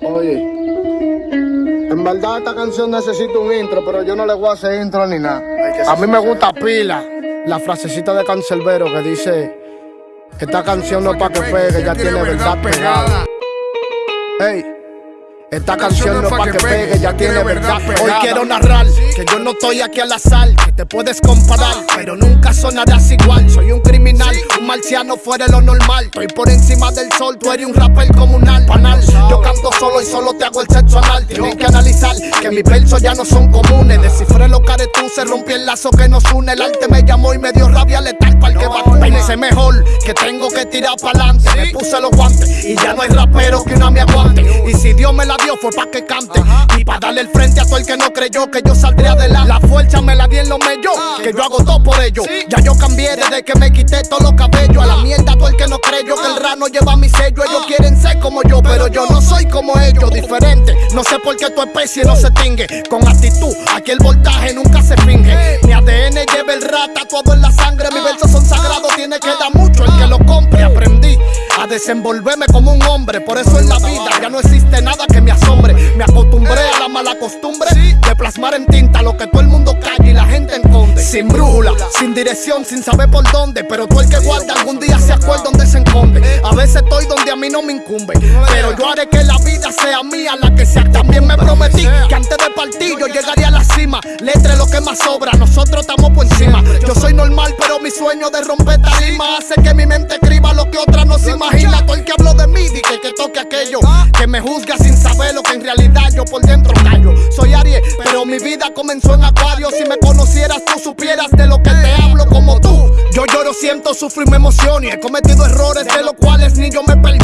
Oye, en verdad esta canción necesita un intro, pero yo no le voy a hacer intro ni nada. A mí me gusta pila la frasecita de Cancelbero que dice, esta canción no es para que pegue, ya tiene verdad pegada. Hey. Esta canción no es pa' que pegue, ya tiene verdad Hoy quiero narrar que yo no estoy aquí al azar Que te puedes comparar, pero nunca sonarás igual. Soy un criminal, un marciano fuera de lo normal. Estoy por encima del sol, tú eres un rapper comunal Panal, yo canto solo y solo te hago el sexo anal. Tienen que analizar que mis versos ya no son comunes. Descifré los se rompió el lazo que nos une. El arte me llamó y me dio rabia letal para el que va Pensé mejor que tengo que tirar pa'lante. Me puse los guantes y ya no hay rapero que no me aguante Dios me la Dios fue pa' que cante y pa' darle el frente a todo el que no creyó que yo saldría de la fuerza me la di en los mellos, ah. que yo hago todo por ello. Ya yo cambié desde que me quité todos los cabellos. A la mierda todo el que no creyó que el ah. rano lleva mi sello. Ellos ah. quieren ser como yo, pero yo no soy como ellos, diferente. No sé por qué tu especie no se tingue. Con actitud, aquí el voltaje nunca se finge. Mi ADN lleva el rata todo en la sangre. Mis versos son sagrados, tiene que dar desenvolverme como un hombre. Por eso en la vida ya no existe nada que me asombre. Me acostumbré a la mala costumbre de plasmar en tinta lo que todo el mundo calla y la gente enconde. Sin brújula, sin dirección, sin saber por dónde. Pero tú el que guarda algún día se acuerda donde se enconde. A veces estoy donde a mí no me incumbe. Pero yo haré que la sea mía, la que sea. También me prometí que antes de partir yo llegaría a la cima. Letre lo que más sobra, nosotros estamos por encima. Yo soy normal, pero mi sueño de romper tarima hace que mi mente escriba lo que otra no se imagina. Todo el que habló de mí, dije que toque aquello. Que me juzga sin saber lo que en realidad yo por dentro callo. Soy Aries, pero mi vida comenzó en Acuario. Si me conocieras, tú supieras de lo que te hablo como tú. Yo lloro, siento, sufro y me. Y he cometido errores de los cuales ni yo me perdono.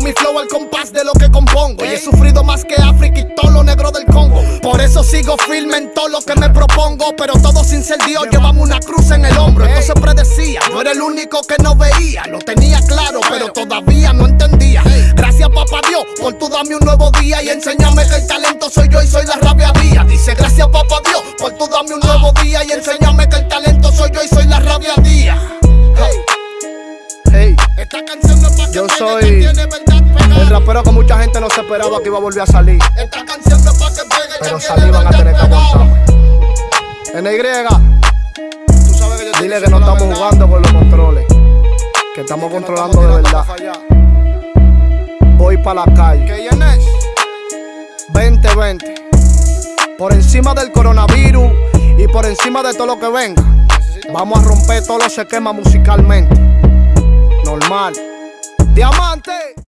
Mi flow al compás de lo que compongo. Y he sufrido más que África y todo lo negro del Congo. Por eso sigo firme en todo lo que me propongo. Pero todo sin ser Dios, llevamos una cruz en el hombro. Entonces predecía, yo era el único que no veía. Lo tenía claro, pero todavía no entendía. Gracias, papá Dios, por tú dame un nuevo día y enséñame que el talento soy yo y soy la rabia día. Dice, gracias, papá Dios, por tú dame un nuevo día y enséñame que el talento soy yo y soy la rabia día. Hey, esta canción no es yo soy rapero que mucha gente no se esperaba que iba a volver a salir. Esta canción no es para que pegue, pero salí van a tener que aguantar. NY, tú sabes que yo dile que no estamos jugando con los controles, que estamos controlando de verdad. Voy para la calle. 2020. Por encima del coronavirus y por encima de todo lo que venga. Vamos a romper todos los esquemas musicalmente. Normal. Diamante.